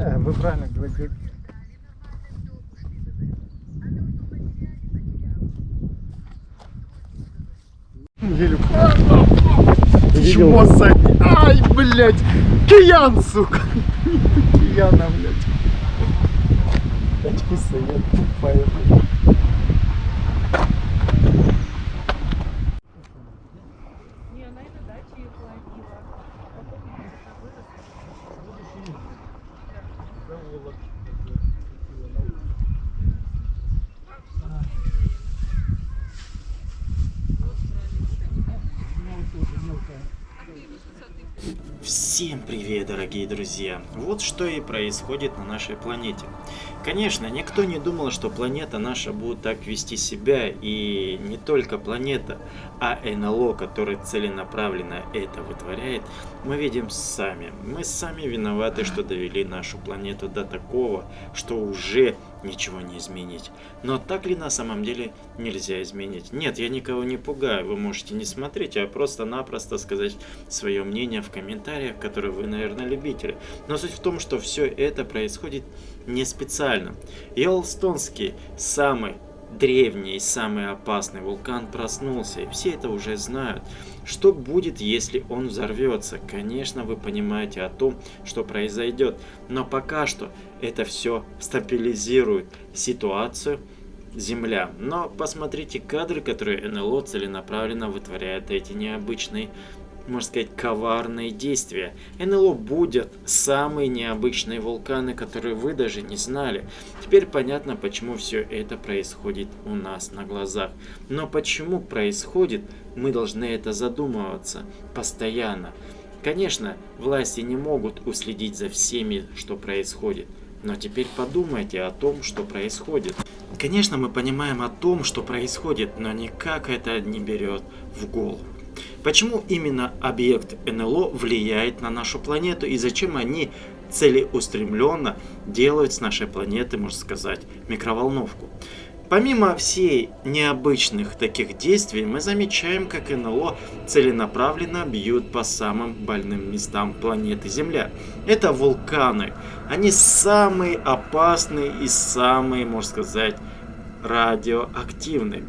Э, Вы правильно говорите. Чмо, Сань? Ай, блядь! Киян, сука! Кияна, блядь. Очки совет тупая, блядь. Не, она и на даче их ловила. Потом она выросла. Всем привет, дорогие друзья! Вот что и происходит на нашей планете. Конечно, никто не думал, что планета наша будет так вести себя, и не только планета, а НЛО, который целенаправленно это вытворяет, мы видим сами. Мы сами виноваты, что довели нашу планету до такого, что уже ничего не изменить. Но так ли на самом деле нельзя изменить? Нет, я никого не пугаю, вы можете не смотреть, а просто-напросто сказать свое мнение в комментариях, которые вы, наверное, любители. Но суть в том, что все это происходит не специально. Йеллстоунский самый древний самый опасный вулкан проснулся, и все это уже знают. Что будет, если он взорвется? Конечно, вы понимаете о том, что произойдет, но пока что это все стабилизирует ситуацию Земля. Но посмотрите кадры, которые НЛО целенаправленно вытворяет эти необычные можно сказать, коварные действия. НЛО будет самые необычные вулканы, которые вы даже не знали. Теперь понятно, почему все это происходит у нас на глазах. Но почему происходит, мы должны это задумываться постоянно. Конечно, власти не могут уследить за всеми, что происходит. Но теперь подумайте о том, что происходит. Конечно, мы понимаем о том, что происходит, но никак это не берет в голову. Почему именно объект НЛО влияет на нашу планету и зачем они целеустремленно делают с нашей планеты, можно сказать, микроволновку? Помимо всей необычных таких действий, мы замечаем, как НЛО целенаправленно бьют по самым больным местам планеты Земля. Это вулканы. Они самые опасные и самые, можно сказать, радиоактивные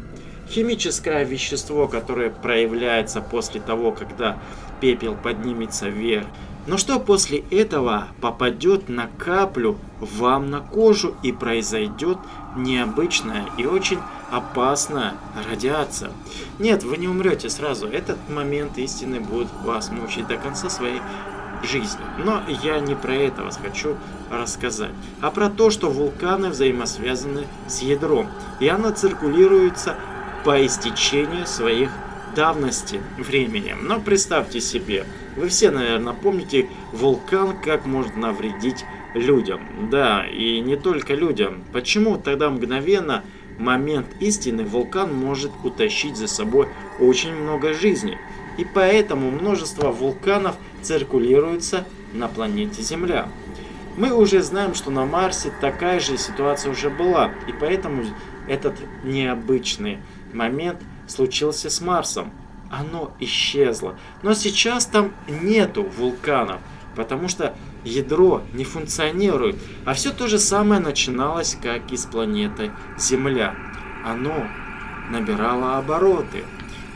химическое вещество, которое проявляется после того, когда пепел поднимется вверх. Но что после этого попадет на каплю вам на кожу и произойдет необычная и очень опасная радиация. Нет, вы не умрете сразу. Этот момент истины будет вас мучить до конца своей жизни. Но я не про это вас хочу рассказать, а про то, что вулканы взаимосвязаны с ядром. И оно циркулируется по истечению своих давности времени. Но представьте себе, вы все, наверное, помните вулкан, как может навредить людям. Да, и не только людям. Почему тогда мгновенно момент истины вулкан может утащить за собой очень много жизней? И поэтому множество вулканов циркулируется на планете Земля. Мы уже знаем, что на Марсе такая же ситуация уже была, и поэтому этот необычный момент случился с Марсом. Оно исчезло. Но сейчас там нету вулканов, потому что ядро не функционирует. А все то же самое начиналось, как и с планеты Земля. Оно набирало обороты.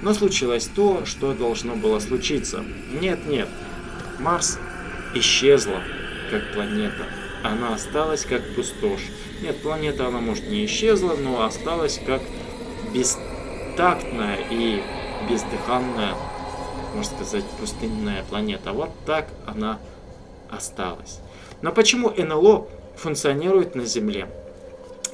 Но случилось то, что должно было случиться. Нет, нет. Марс исчезла как планета. Она осталась как пустошь. Нет, планета она может не исчезла, но осталась как бестактная и бездыханная, можно сказать, пустынная планета. Вот так она осталась. Но почему НЛО функционирует на Земле?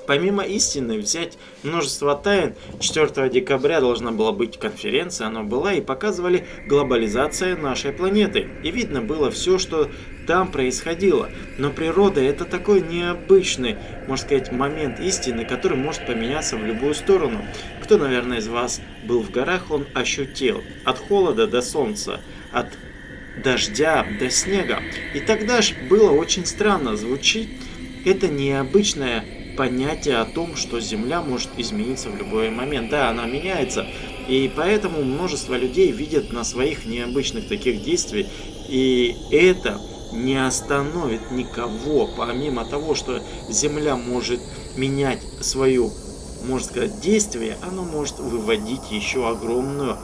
Помимо истины, взять множество тайн, 4 декабря должна была быть конференция, она была, и показывали глобализация нашей планеты. И видно было все, что там происходило. Но природа это такой необычный, можно сказать, момент истины, который может поменяться в любую сторону. Кто, наверное, из вас был в горах, он ощутил от холода до солнца, от дождя до снега. И тогда же было очень странно звучит это необычное понятие о том, что Земля может измениться в любой момент. Да, она меняется, и поэтому множество людей видят на своих необычных таких действий, и это не остановит никого, помимо того, что Земля может менять свою, можно сказать, действие, оно может выводить еще огромную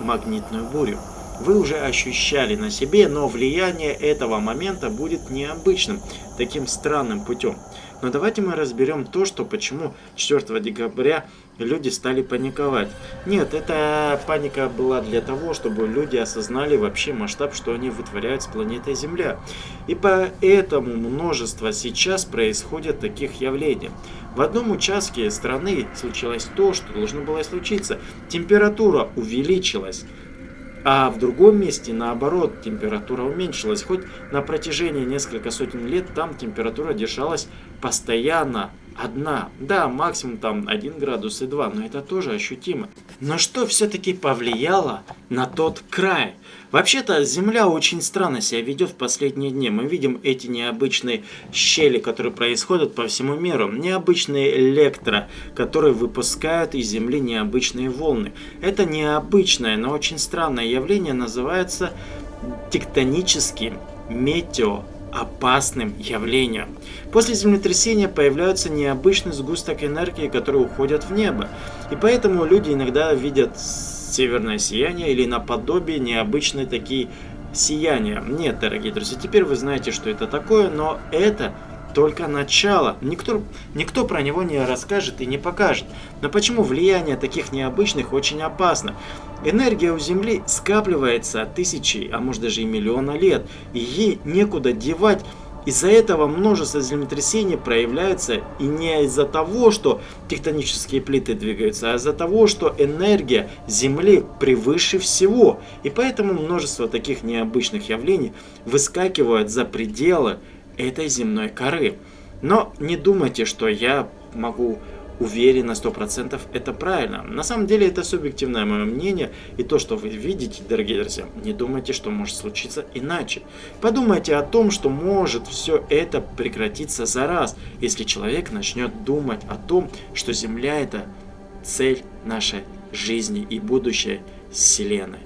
магнитную бурю. Вы уже ощущали на себе, но влияние этого момента будет необычным, таким странным путем. Но давайте мы разберем то, что почему 4 декабря люди стали паниковать. Нет, эта паника была для того, чтобы люди осознали вообще масштаб, что они вытворяют с планетой Земля. И поэтому множество сейчас происходит таких явлений. В одном участке страны случилось то, что должно было случиться. Температура увеличилась. А в другом месте, наоборот, температура уменьшилась. Хоть на протяжении нескольких сотен лет там температура держалась постоянно одна. Да, максимум там 1 градус и 2, но это тоже ощутимо. Но что все-таки повлияло на тот край? Вообще-то Земля очень странно себя ведет в последние дни. Мы видим эти необычные щели, которые происходят по всему миру. Необычные электро, которые выпускают из Земли необычные волны. Это необычное, но очень странное явление называется тектоническим метео опасным явлением. После землетрясения появляется необычный сгусток энергии, который уходит в небо. И поэтому люди иногда видят северное сияние или наподобие необычные такие сияния. Нет, дорогие друзья, теперь вы знаете, что это такое, но это только начало. Никто, никто про него не расскажет и не покажет. Но почему влияние таких необычных очень опасно? Энергия у Земли скапливается тысячи, а может даже и миллиона лет, и ей некуда девать. Из-за этого множество землетрясений проявляется и не из-за того, что тектонические плиты двигаются, а из-за того, что энергия Земли превыше всего. И поэтому множество таких необычных явлений выскакивают за пределы этой земной коры. Но не думайте, что я могу уверен на 100% это правильно. На самом деле это субъективное мое мнение, и то, что вы видите, дорогие друзья, не думайте, что может случиться иначе. Подумайте о том, что может все это прекратиться за раз, если человек начнет думать о том, что Земля это цель нашей жизни и будущее Вселенной.